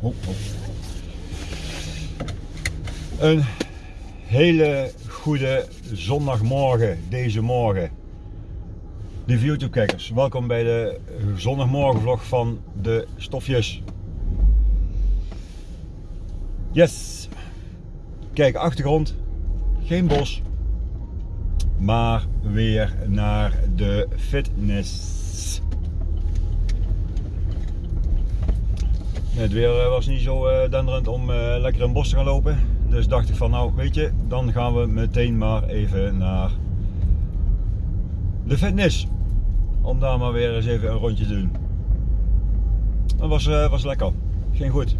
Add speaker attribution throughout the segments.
Speaker 1: Ho, ho. Een hele goede zondagmorgen deze morgen. Lieve YouTube kijkers, welkom bij de zondagmorgenvlog van de stofjes. Yes! Kijk, achtergrond, geen bos, maar weer naar de fitness. Het weer eh, was niet zo uh, denderend om uh, lekker in het bos te gaan lopen. Dus dacht ik van nou weet je, dan gaan we meteen maar even naar de fitness. Om daar maar weer eens even een rondje te doen. Dat was, was lekker. Ging goed.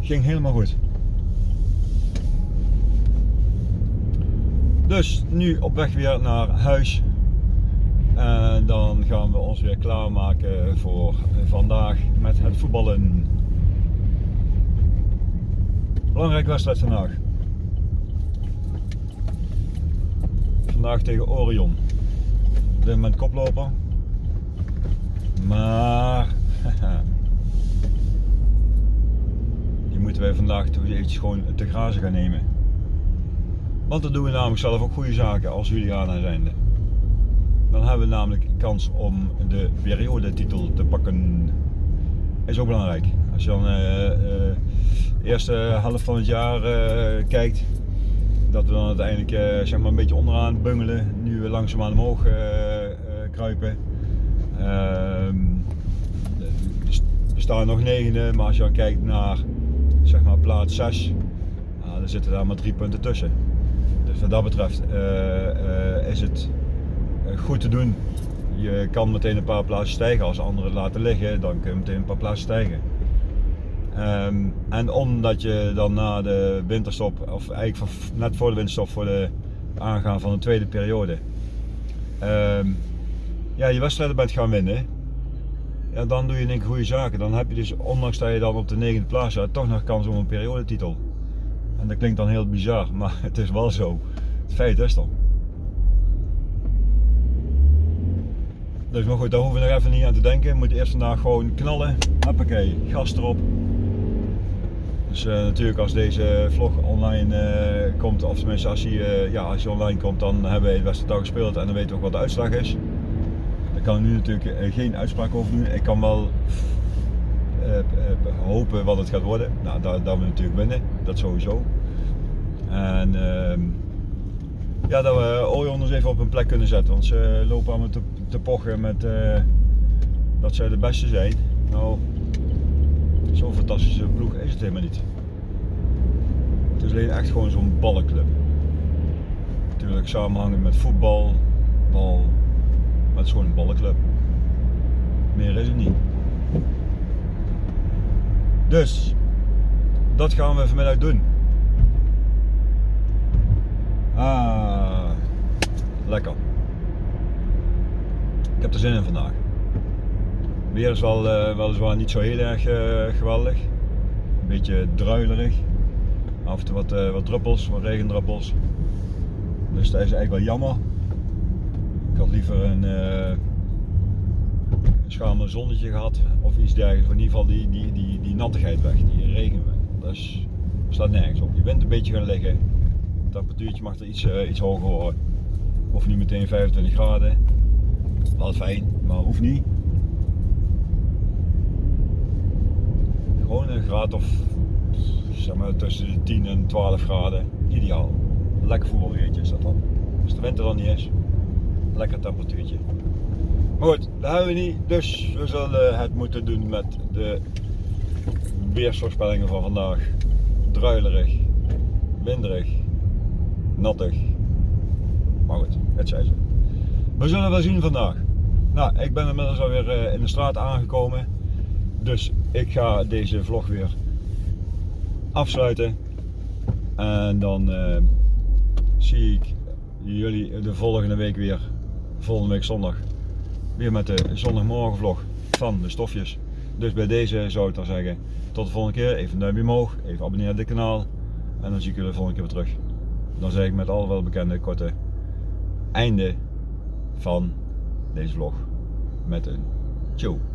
Speaker 1: Ging helemaal goed. Dus nu op weg weer naar huis. En dan gaan we ons weer klaarmaken voor vandaag met het voetballen. Belangrijke wedstrijd vandaag. Vandaag tegen Orion. Op dit moment koploper. Maar die moeten wij vandaag toch eventjes gewoon te grazen gaan nemen. Want dan doen we namelijk zelf ook goede zaken als Juliana zijnde. Dan hebben we namelijk kans om de periodetitel te pakken. Is ook belangrijk. Als je dan uh, uh, eerste helft van het jaar uh, kijkt, dat we dan uiteindelijk zeg maar een beetje onderaan bungelen. Nu we langzaamaan omhoog kruipen. Ehm, we staan nog negende, maar als je dan kijkt naar zeg maar plaats 6, dan zitten daar maar drie punten tussen. Dus wat dat betreft is het eh, goed te doen. Je kan meteen een paar plaatsen stijgen. Als anderen laten liggen, dan kun je meteen een paar plaatsen stijgen. Ehm, en omdat je dan na de winterstop, of eigenlijk net voor de winterstop, voor de aangaan van de tweede periode, um, ja, je wedstrijden bent gaan winnen, ja, dan doe je een goede zaken. Dan heb je dus, ondanks dat je dan op de negende plaats staat, toch nog kans op een periodetitel. En dat klinkt dan heel bizar, maar het is wel zo. Het feit is dan. Dus maar goed, daar hoeven we nog even niet aan te denken. We moeten eerst vandaag gewoon knallen. Hoppakee, gas erop. Dus uh, natuurlijk als deze vlog online uh, komt, of tenminste als hij, uh, ja, online komt, dan hebben we het beste dag gespeeld en dan weten we ook wat de uitslag is. Daar kan ik nu natuurlijk geen uitspraak over doen. Ik kan wel hopen wat het gaat worden. Nou, dat, dat we natuurlijk winnen, dat sowieso. En ehm, ja, dat we Orion even op een plek kunnen zetten. Want ze lopen allemaal te, te pochen met uh, dat zij de beste zijn. Nou, zo'n fantastische ploeg is het helemaal niet. Het is alleen echt gewoon zo'n ballenclub. Natuurlijk samenhangen met voetbal, bal, maar het is gewoon een ballenclub. Meer is het niet. Dus, dat gaan we vanmiddag doen. Ah, lekker. Ik heb er zin in vandaag. Weer is wel, uh, weliswaar niet zo heel erg uh, geweldig. Een beetje druilerig. Af en toe wat, uh, wat druppels, wat regendruppels. Dus dat is eigenlijk wel jammer. Ik had liever een, een schamel zonnetje gehad of iets dergelijks. in ieder geval die, die, die, die nattigheid weg, die regen. Dat is, staat nergens op. Je bent een beetje gaan liggen temperatuurtje mag er iets, iets hoger worden. Of niet meteen 25 graden. Wel fijn, maar hoeft niet. Gewoon een graad of zeg maar tussen de 10 en 12 graden. Ideaal. Lekker voetbalweertje is dat dan. Als de winter dan niet is. Lekker temperatuurtje. Maar goed, dat hebben we niet. Dus we zullen het moeten doen met de weersvoorspellingen van vandaag. Druilerig, winderig nattig. Maar goed, het. We zullen wel zien vandaag. Nou, ik ben inmiddels alweer eh, in de straat aangekomen. Dus ik ga deze vlog weer afsluiten. En dan uh, zie ik jullie de volgende week weer. Volgende week zondag. Weer met de zondagmorgenvlog van de stofjes. Dus bij deze zou ik dan zeggen, tot de volgende keer. Even een duimpje omhoog, even abonneren op dit kanaal. En dan zie ik jullie de volgende keer weer terug dan zeg ik met alle welbekende korte einde van deze vlog met een Ciao.